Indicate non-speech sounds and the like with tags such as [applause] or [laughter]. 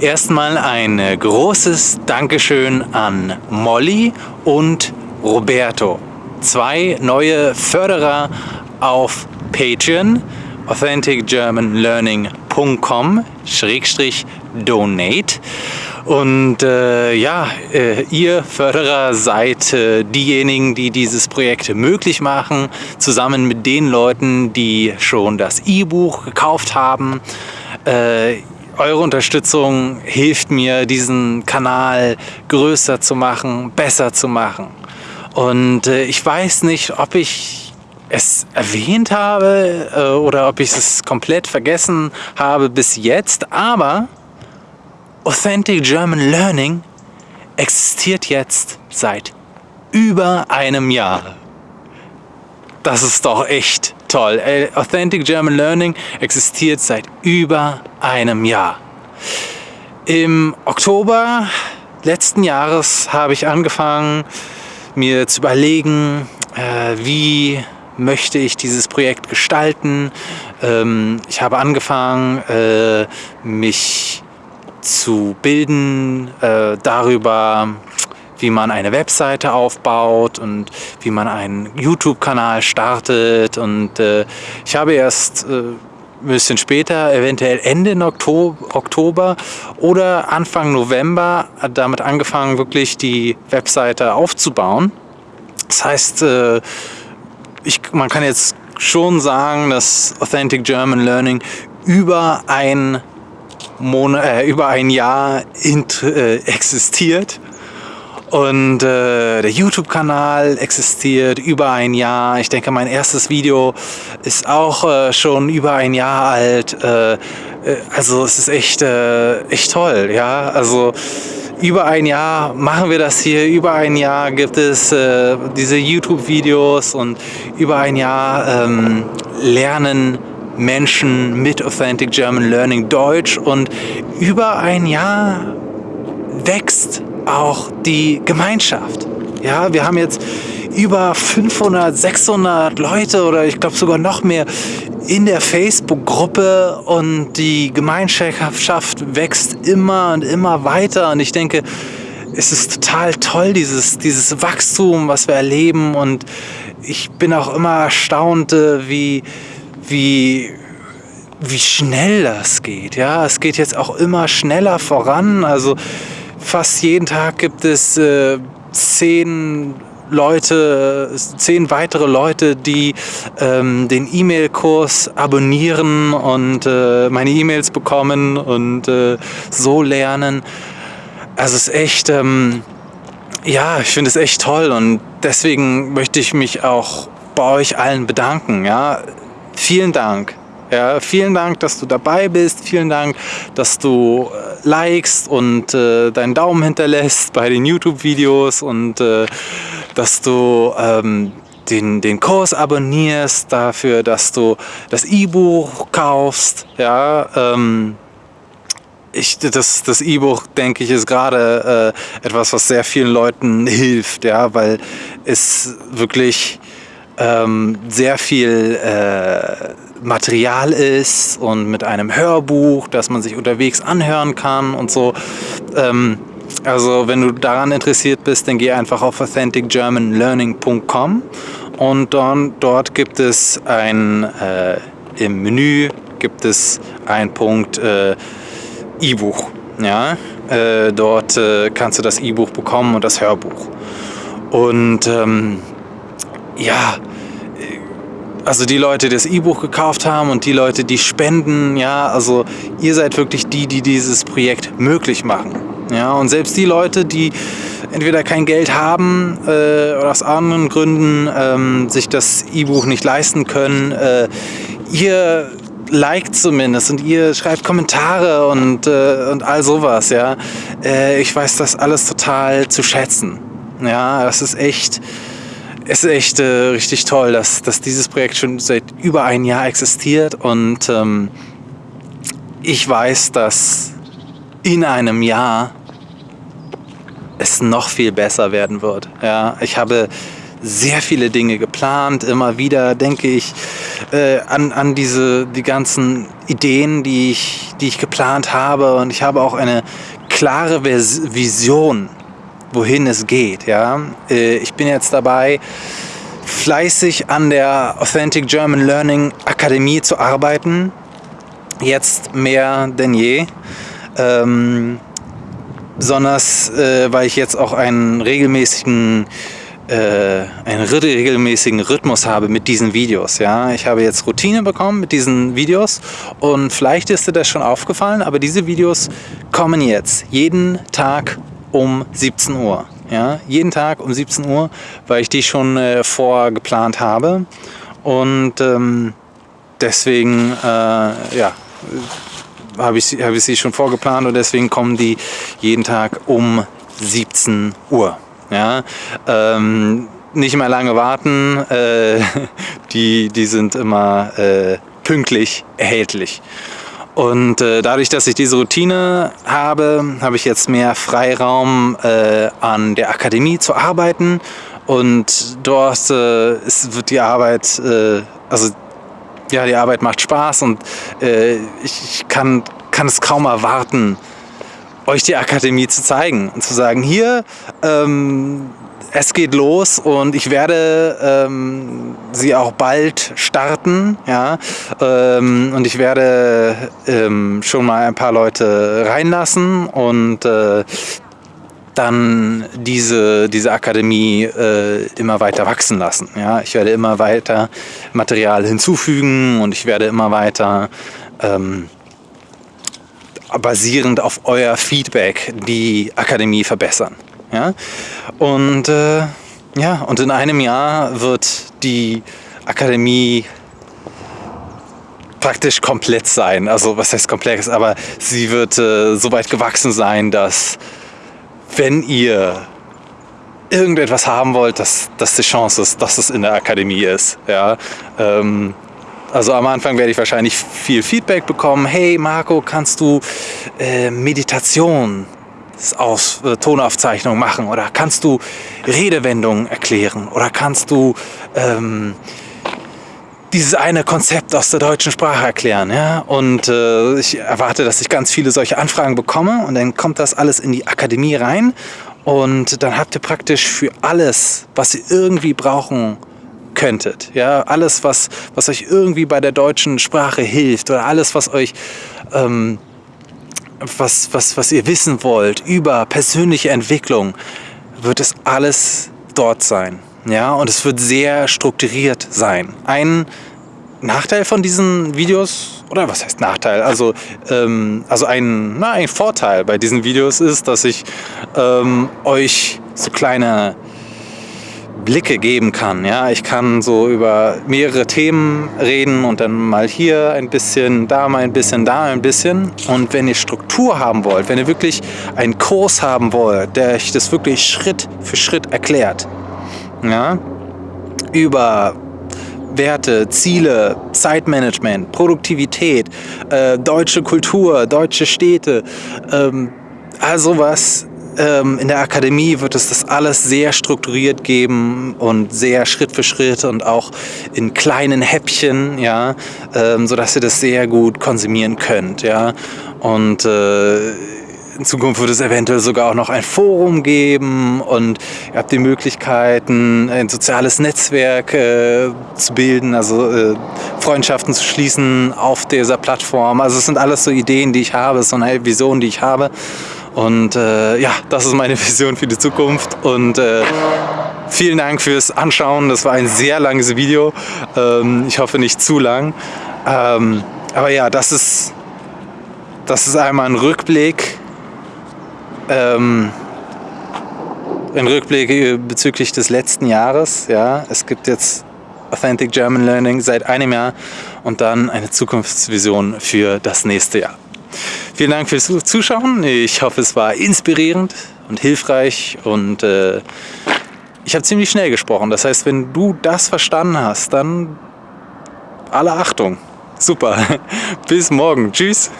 Erstmal ein großes Dankeschön an Molly und Roberto. Zwei neue Förderer auf Patreon authenticgermanlearning.com donate und äh, ja, äh, ihr Förderer seid äh, diejenigen, die dieses Projekt möglich machen, zusammen mit den Leuten, die schon das E-Buch gekauft haben. Eure Unterstützung hilft mir, diesen Kanal größer zu machen, besser zu machen. Und äh, ich weiß nicht, ob ich es erwähnt habe äh, oder ob ich es komplett vergessen habe bis jetzt, aber Authentic German Learning existiert jetzt seit über einem Jahr. Das ist doch echt toll. Authentic German Learning existiert seit über einem Jahr. Im Oktober letzten Jahres habe ich angefangen, mir zu überlegen, äh, wie möchte ich dieses Projekt gestalten. Ähm, ich habe angefangen, äh, mich zu bilden äh, darüber, wie man eine Webseite aufbaut und wie man einen YouTube-Kanal startet. Und äh, ich habe erst äh, ein bisschen später, eventuell Ende Oktober oder Anfang November, damit angefangen, wirklich die Webseite aufzubauen. Das heißt, äh, ich, man kann jetzt schon sagen, dass Authentic German Learning über ein Monat, äh, über ein Jahr äh, existiert. Und äh, der YouTube-Kanal existiert über ein Jahr. Ich denke, mein erstes Video ist auch äh, schon über ein Jahr alt. Äh, äh also es ist echt, äh, echt toll. Ja? Also über ein Jahr machen wir das hier. Über ein Jahr gibt es diese YouTube-Videos und über ein Jahr ähm, lernen Menschen mit Authentic German Learning Deutsch und über ein Jahr wächst auch die Gemeinschaft. Ja, wir haben jetzt über 500, 600 Leute oder ich glaube sogar noch mehr in der Facebook-Gruppe und die Gemeinschaft wächst immer und immer weiter und ich denke, es ist total toll, dieses, dieses Wachstum, was wir erleben und ich bin auch immer erstaunt, äh, wie, wie, wie schnell das geht. Ja, es geht jetzt auch immer schneller voran. Also fast jeden Tag gibt es äh, zehn Leute, zehn weitere Leute, die ähm, den E-Mail-Kurs abonnieren und äh, meine E-Mails bekommen und äh, so lernen. Also es ist echt, ähm, ja, ich finde es echt toll und deswegen möchte ich mich auch bei euch allen bedanken. Ja, vielen Dank. Ja, vielen Dank, dass du dabei bist. Vielen Dank, dass du äh, likest und äh, deinen Daumen hinterlässt bei den YouTube-Videos und äh, dass du ähm, den, den Kurs abonnierst, dafür, dass du das E-Buch kaufst. Ja, ähm, ich, das das E-Buch, denke ich, ist gerade äh, etwas, was sehr vielen Leuten [laughs] hilft, ja, weil es wirklich ähm, sehr viel äh, Material ist und mit einem Hörbuch, das man sich unterwegs anhören kann und so. Ähm, also wenn du daran interessiert bist, dann geh einfach auf authenticgermanlearning.com und dann, dort gibt es ein, äh, im Menü gibt es einen Punkt äh, E-Buch. Ja? Äh, dort äh, kannst du das E-Buch bekommen und das Hörbuch. Und ähm, ja, also die Leute, die das E-Buch gekauft haben und die Leute, die spenden, ja, also ihr seid wirklich die, die dieses Projekt möglich machen. Ja, und selbst die Leute, die entweder kein Geld haben äh, oder aus anderen Gründen ähm, sich das E-Buch nicht leisten können, äh, ihr liked zumindest und ihr schreibt Kommentare und, äh, und all sowas, ja. Äh, ich weiß das alles total zu schätzen. Ja, das ist echt, es ist echt äh, richtig toll, dass, dass dieses Projekt schon seit über ein Jahr existiert und ähm, ich weiß, dass in einem Jahr es noch viel besser werden wird. Ja, ich habe sehr viele Dinge geplant. Immer wieder denke ich äh, an, an diese, die ganzen Ideen, die ich, die ich geplant habe. Und ich habe auch eine klare Vision, wohin es geht. Ja? Äh, ich bin jetzt dabei, fleißig an der Authentic German Learning Akademie zu arbeiten. Jetzt mehr denn je. Ähm, besonders äh, weil ich jetzt auch einen regelmäßigen äh, einen regelmäßigen Rhythmus habe mit diesen Videos. Ja? Ich habe jetzt Routine bekommen mit diesen Videos und vielleicht ist dir das schon aufgefallen, aber diese Videos kommen jetzt jeden Tag um 17 Uhr. Ja? Jeden Tag um 17 Uhr, weil ich die schon äh, vorgeplant habe und ähm, deswegen äh, ja, habe ich, hab ich sie schon vorgeplant und deswegen kommen die jeden Tag um 17 Uhr. Ja, ähm, nicht mehr lange warten, äh, [laughs] die, die sind immer äh, pünktlich erhältlich. Und äh, dadurch, dass ich diese Routine habe, habe ich jetzt mehr Freiraum äh, an der Akademie zu arbeiten. Und dort äh, ist, wird die Arbeit, äh, also ja, die Arbeit macht Spaß und äh, ich, kann, kann es kaum erwarten, euch die Akademie zu zeigen und zu sagen, hier, ähm, es geht los und ich werde ähm, sie auch bald starten. Ja? Ähm, und ich werde ähm, schon mal ein paar Leute reinlassen und äh, dann diese, diese Akademie äh, immer weiter wachsen lassen. Ja? Ich werde immer weiter Material hinzufügen und ich werde immer weiter ähm, basierend auf euer Feedback die Akademie verbessern. Ja? Und, äh, ja, und in einem Jahr wird die Akademie praktisch komplett sein. Also was heißt komplex, aber sie wird äh, so weit gewachsen sein, dass wenn ihr irgendetwas haben wollt, dass, dass die Chance ist, dass es in der Akademie ist. Ja? Ähm, also am Anfang werde ich wahrscheinlich viel Feedback bekommen. Hey Marco, kannst du äh, Meditation aus äh, Tonaufzeichnung machen oder kannst du Redewendungen erklären oder kannst du ähm, dieses eine Konzept aus der deutschen Sprache erklären. Ja? Und äh, ich erwarte, dass ich ganz viele solche Anfragen bekomme und dann kommt das alles in die Akademie rein und dann habt ihr praktisch für alles, was ihr irgendwie brauchen könntet. Ja, alles, was, was euch irgendwie bei der deutschen Sprache hilft oder alles, was euch, ähm, was, was, was ihr wissen wollt über persönliche Entwicklung, wird es alles dort sein. Ja, und es wird sehr strukturiert sein. Ein Nachteil von diesen Videos, oder was heißt Nachteil? Also, ähm, also ein, na, ein Vorteil bei diesen Videos ist, dass ich ähm, euch so kleine Blicke geben kann. Ja, ich kann so über mehrere Themen reden und dann mal hier ein bisschen, da mal ein bisschen, da ein bisschen. Und wenn ihr Struktur haben wollt, wenn ihr wirklich einen Kurs haben wollt, der euch das wirklich Schritt für Schritt erklärt, ja, über Werte, Ziele, Zeitmanagement, Produktivität, äh, deutsche Kultur, deutsche Städte, ähm, all sowas ähm, in der Akademie wird es das alles sehr strukturiert geben und sehr Schritt für Schritt und auch in kleinen Häppchen, ja, ähm, sodass ihr das sehr gut konsumieren könnt, ja. Und äh, in Zukunft wird es eventuell sogar auch noch ein Forum geben und ihr habt die Möglichkeiten, ein soziales Netzwerk äh, zu bilden, also äh, Freundschaften zu schließen auf dieser Plattform. Also es sind alles so Ideen, die ich habe, so eine Vision, die ich habe. Und äh, ja, das ist meine [laughs] Vision für die Zukunft. Und äh, vielen Dank fürs Anschauen. Das war ein sehr langes Video. Ähm, ich hoffe nicht zu lang. Ähm, aber ja, das ist, das ist einmal ein Rückblick. Ähm, ein Rückblick äh, bezüglich des letzten Jahres. Ja, es gibt jetzt Authentic German Learning seit einem Jahr und dann eine Zukunftsvision für das nächste Jahr. Vielen Dank fürs Zuschauen. Ich hoffe, es war inspirierend und hilfreich und äh, ich habe ziemlich schnell gesprochen. Das heißt, wenn du das verstanden hast, dann alle Achtung. Super. [laughs] Bis morgen. Tschüss.